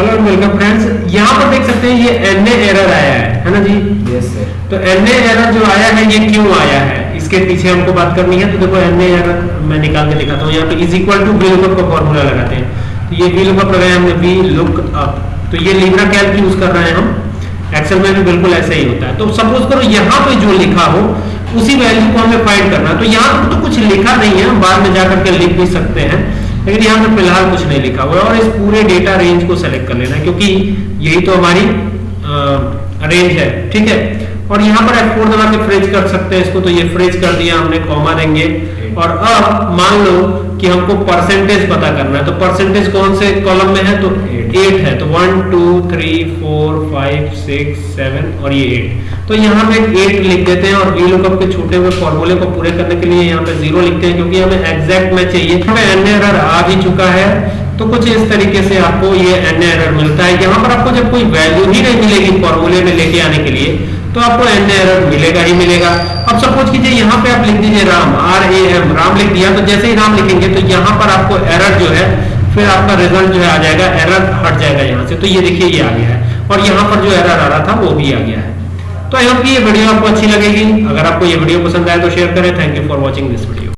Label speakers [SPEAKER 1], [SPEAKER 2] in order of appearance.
[SPEAKER 1] Hello welcome friends यहाँ पर देख सकते हैं ये एन एरर आया है है ना जी?
[SPEAKER 2] यस सर
[SPEAKER 1] तो एन एरर जो आया है ये क्यों आया है? इसके पीछे हमको बात करनी है तो देखो एन एरर मैं निकाल के दिखाता हूँ। यहाँ पे is equal to V lookup का फॉर्मूला लगाते हैं। तो ये वी लुकअप लगाया हमने वी लुक अप तो ये लिब्रा कैल्क यूज़ कर रहे हैं हम। एक्सेल में भी बिल्कुल ऐसा ही होता है। तो सपोज़ करो यहाँ पे जो लिखा हो उसी वैल्यू को हमें फाइंड करना है। तो यहाँ पर तो कुछ लिखा नहीं है हम बाद में जाकर के लिख भी सकते हैं। लेकिन यहाँ पर फ़िलहाल कुछ नहीं लिखा हुआ है और इस पूरे डेटा रेंज को सेलेक्ट कर लेना क्योंकि यही तो हमारी रेंज है, ठीक है? और यहाँ पर F4 दबा के फ्रेज कर सकते हैं इसको तो ये फ्रेज कर दिया, हमने कॉमा देंगे। और अब मान लो कि हमको परसेंटेज पता करना है तो परसेंटेज कौन से कॉलम में है? तो एट है तो one two three four five six seven और ये एट तो यहाँ पे एट लिख देते हैं और वी लुकअप के छोटे हुए फॉर्मूले को पूरे करने के लिए यहाँ पे ज़ीरो लिखते हैं क्योंकि हमें एग्जैक्ट में चाहिए। हमें एन एरर आ भी चुका है तो कुछ इस तरीके से आपको ये एन एरर मिलता है। यहाँ पर आपको जब कोई वैल्यू ही नहीं मिलेगी फॉर्मूले में लेके आने के लिए तो आपको एन एरर मिलेगा ही मिलेगा। अब सपोज़ कीजिए यहाँ पे आप लिख दीजिए Ram R A M Ram लिख दिया तो जैसे ही राम लिखेंगे तो यहाँ पर आपको एरर जो है फिर आपका रिज़ल्ट जो है आ जाएगा एरर हट जाएगा यहाँ से। तो ये देखिए, ये आ गया है। और यहाँ पर जो एरर आ रहा था, वो भी आ गया है। तो आई होप ये वीडियो आपको अच्छी लगेगी। अगर आपको ये वीडियो पसंद आए तो शेयर करें। Thank you for watching this video